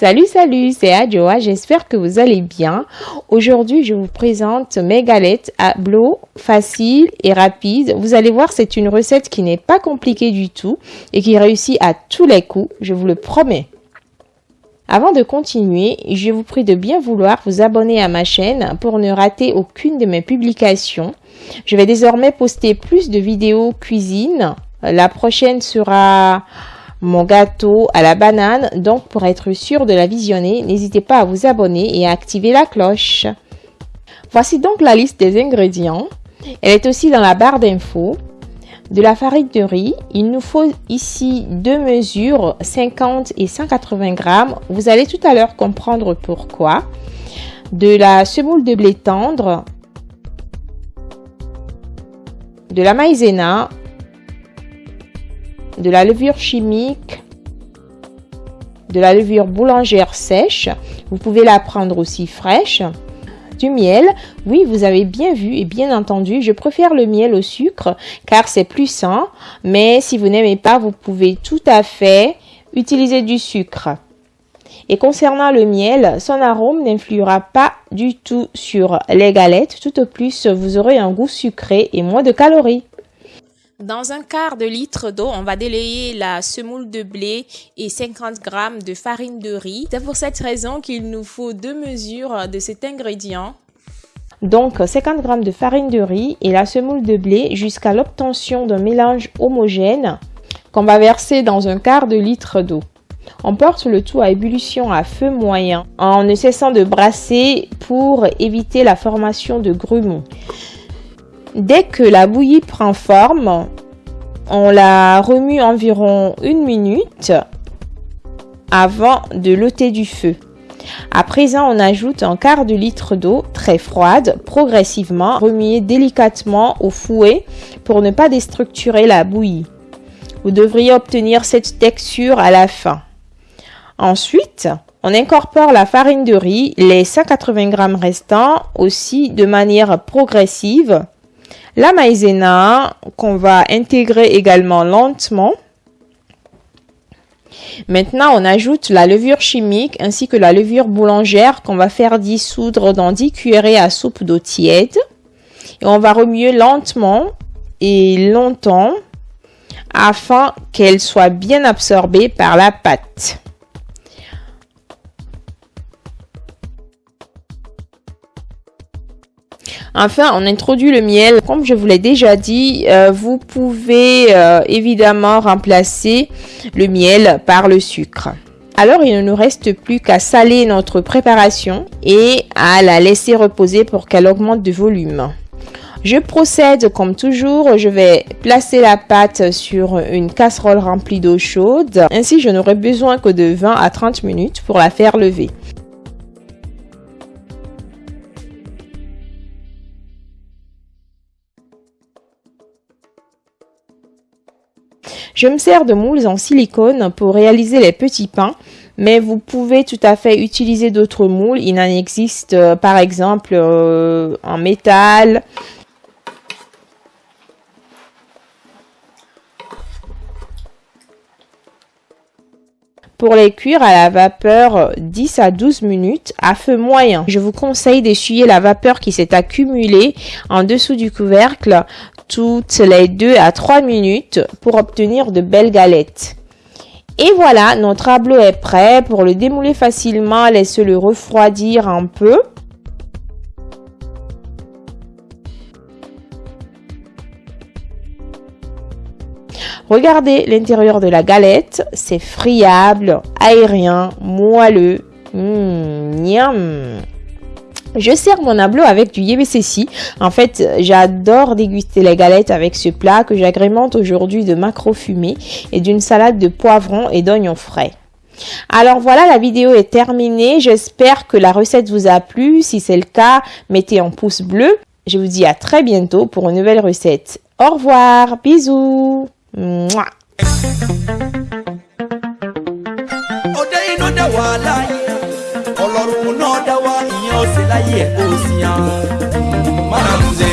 Salut, salut, c'est Adjoa, j'espère que vous allez bien. Aujourd'hui, je vous présente mes galettes à blow, facile et rapide. Vous allez voir, c'est une recette qui n'est pas compliquée du tout et qui réussit à tous les coups, je vous le promets. Avant de continuer, je vous prie de bien vouloir vous abonner à ma chaîne pour ne rater aucune de mes publications. Je vais désormais poster plus de vidéos cuisine. La prochaine sera mon gâteau à la banane. Donc, pour être sûr de la visionner, n'hésitez pas à vous abonner et à activer la cloche. Voici donc la liste des ingrédients. Elle est aussi dans la barre d'infos. De la farine de riz, il nous faut ici deux mesures, 50 et 180 grammes. Vous allez tout à l'heure comprendre pourquoi. De la semoule de blé tendre, de la maïzena, de la levure chimique, de la levure boulangère sèche. Vous pouvez la prendre aussi fraîche. Du miel, oui, vous avez bien vu et bien entendu, je préfère le miel au sucre car c'est plus sain. Mais si vous n'aimez pas, vous pouvez tout à fait utiliser du sucre. Et concernant le miel, son arôme n'influera pas du tout sur les galettes. Tout au plus, vous aurez un goût sucré et moins de calories. Dans un quart de litre d'eau, on va délayer la semoule de blé et 50 g de farine de riz. C'est pour cette raison qu'il nous faut deux mesures de cet ingrédient. Donc 50 g de farine de riz et la semoule de blé jusqu'à l'obtention d'un mélange homogène qu'on va verser dans un quart de litre d'eau. On porte le tout à ébullition à feu moyen en ne cessant de brasser pour éviter la formation de grumeaux. Dès que la bouillie prend forme, on la remue environ une minute avant de l'ôter du feu. À présent, on ajoute un quart de litre d'eau très froide, progressivement, remuer délicatement au fouet pour ne pas déstructurer la bouillie. Vous devriez obtenir cette texture à la fin. Ensuite, on incorpore la farine de riz, les 180 g restants aussi de manière progressive la maïzena qu'on va intégrer également lentement. Maintenant, on ajoute la levure chimique ainsi que la levure boulangère qu'on va faire dissoudre dans 10 cuillerées à soupe d'eau tiède. Et on va remuer lentement et longtemps afin qu'elle soit bien absorbée par la pâte. Enfin, on introduit le miel. Comme je vous l'ai déjà dit, euh, vous pouvez euh, évidemment remplacer le miel par le sucre. Alors, il ne nous reste plus qu'à saler notre préparation et à la laisser reposer pour qu'elle augmente de volume. Je procède comme toujours, je vais placer la pâte sur une casserole remplie d'eau chaude. Ainsi, je n'aurai besoin que de 20 à 30 minutes pour la faire lever. Je me sers de moules en silicone pour réaliser les petits pains, mais vous pouvez tout à fait utiliser d'autres moules. Il en existe euh, par exemple euh, en métal, Pour les cuire à la vapeur 10 à 12 minutes à feu moyen. Je vous conseille d'essuyer la vapeur qui s'est accumulée en dessous du couvercle toutes les 2 à 3 minutes pour obtenir de belles galettes. Et voilà, notre tableau est prêt. Pour le démouler facilement, laissez-le refroidir un peu. Regardez l'intérieur de la galette, c'est friable, aérien, moelleux. Mmh, Je sers mon ablo avec du yebesesi. En fait, j'adore déguster les galettes avec ce plat que j'agrémente aujourd'hui de macro fumé et d'une salade de poivrons et d'oignons frais. Alors voilà, la vidéo est terminée. J'espère que la recette vous a plu. Si c'est le cas, mettez un pouce bleu. Je vous dis à très bientôt pour une nouvelle recette. Au revoir, bisous. ọ̀run náà dá wá ìyẹn ó sì láyé ẹ̀ kó o sì hàn.